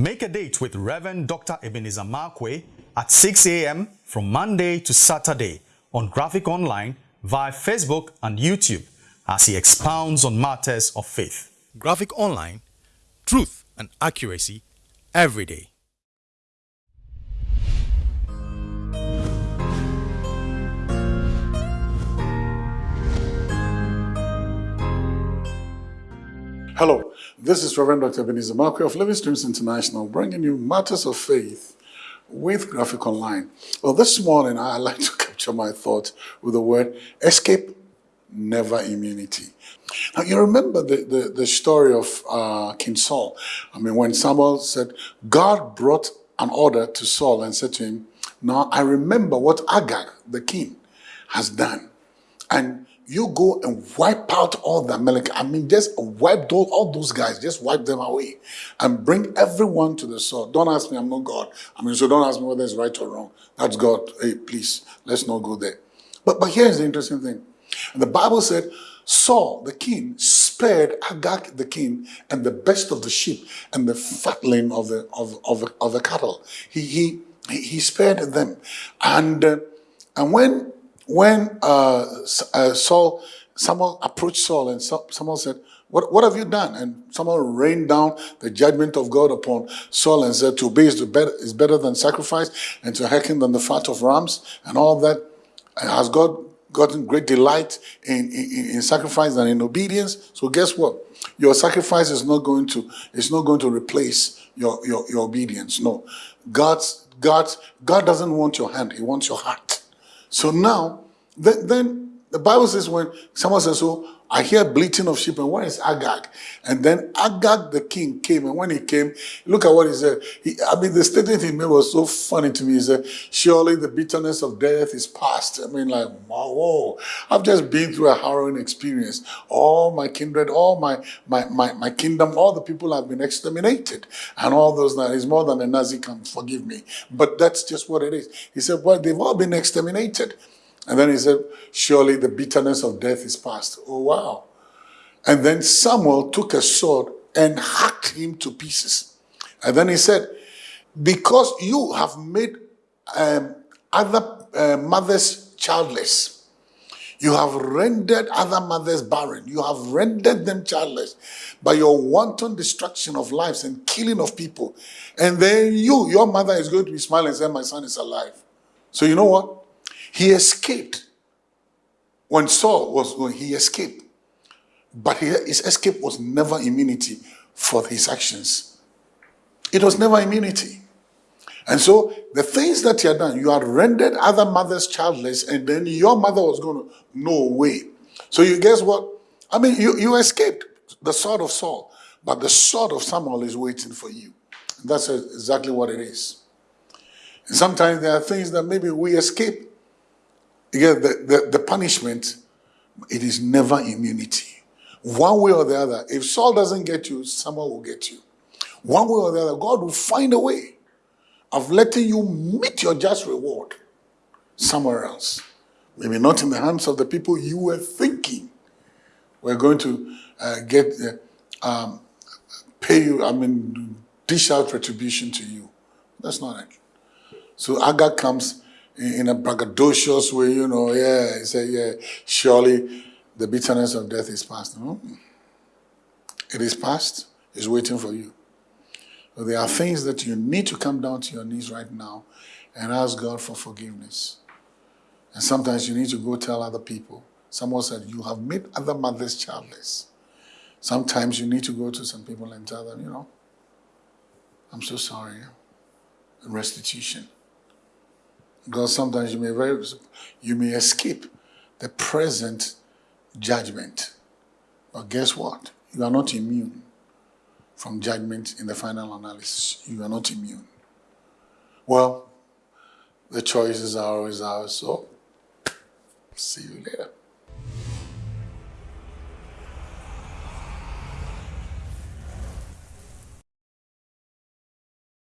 Make a date with Reverend Dr. Ebenezer Markwei at 6 a.m. from Monday to Saturday on Graphic Online via Facebook and YouTube as he expounds on matters of faith. Graphic Online, truth and accuracy every day. Hello, this is Reverend Dr. Ebenezer Markwei of Living Streams International bringing you matters of faith with Graphic Online. Well, this morning I like to capture my thought with the word escape, never immunity. Now, you remember the, the, the story of uh, King Saul. I mean, when Samuel said, God brought an order to Saul and said to him, Now I remember what Agag, the king, has done. And you go and wipe out all the Amalek. I mean, just wipe those, all those guys, just wipe them away and bring everyone to the sword. Don't ask me, I'm not God. I mean, so don't ask me whether it's right or wrong. That's God. Hey, please, let's not go there. But, but here's the interesting thing. The Bible said, Saul, the king, spared Agag, the king, and the best of the sheep and the fatling of the, of, of, of the cattle. He, he, he spared them. And, uh, and when when uh, uh, Saul, Samuel approached Saul and Samuel said, what, what have you done? And Samuel rained down the judgment of God upon Saul and said, to obey is better, is better than sacrifice and to hearken than the fat of rams and all that. Has God gotten great delight in, in, in sacrifice and in obedience? So guess what? Your sacrifice is not going to, is not going to replace your, your, your obedience. No. God's, God's, God doesn't want your hand. He wants your heart. So now, then, then the Bible says when someone says, so I hear bleating of sheep, and where is Agag? And then Agag the king came, and when he came, look at what he said. He, I mean, the statement he made was so funny to me. He said, surely the bitterness of death is past. I mean, like, whoa, I've just been through a harrowing experience. All my kindred, all my, my, my, my kingdom, all the people have been exterminated. And all those, that is more than a Nazi can forgive me. But that's just what it is. He said, well, they've all been exterminated. And then he said, surely the bitterness of death is past. Oh, wow. And then Samuel took a sword and hacked him to pieces. And then he said, because you have made um, other uh, mothers childless, you have rendered other mothers barren. You have rendered them childless by your wanton destruction of lives and killing of people. And then you, your mother is going to be smiling and say, my son is alive. So you know what? He escaped. When Saul was when he escaped. But his escape was never immunity for his actions. It was never immunity. And so the things that you had done, you had rendered other mothers childless, and then your mother was going to, no way. So you guess what? I mean, you, you escaped the sword of Saul, but the sword of Samuel is waiting for you. And that's exactly what it is. And sometimes there are things that maybe we escape yeah, the, the, the punishment, it is never immunity. One way or the other, if Saul doesn't get you, someone will get you. One way or the other, God will find a way of letting you meet your just reward somewhere else. Maybe not in the hands of the people you were thinking we're going to uh, get, uh, um, pay you, I mean, dish out retribution to you. That's not it. So Agag comes in a braggadocious way, you know, yeah, he said, yeah, surely the bitterness of death is past. No? It is past. It's waiting for you. So there are things that you need to come down to your knees right now and ask God for forgiveness. And sometimes you need to go tell other people. Someone said, you have made other mothers childless. Sometimes you need to go to some people and tell them, you know, I'm so sorry. Restitution. Because sometimes you may very, you may escape the present judgment. But guess what? You are not immune from judgment in the final analysis. You are not immune. Well, the choices are always ours, so see you later.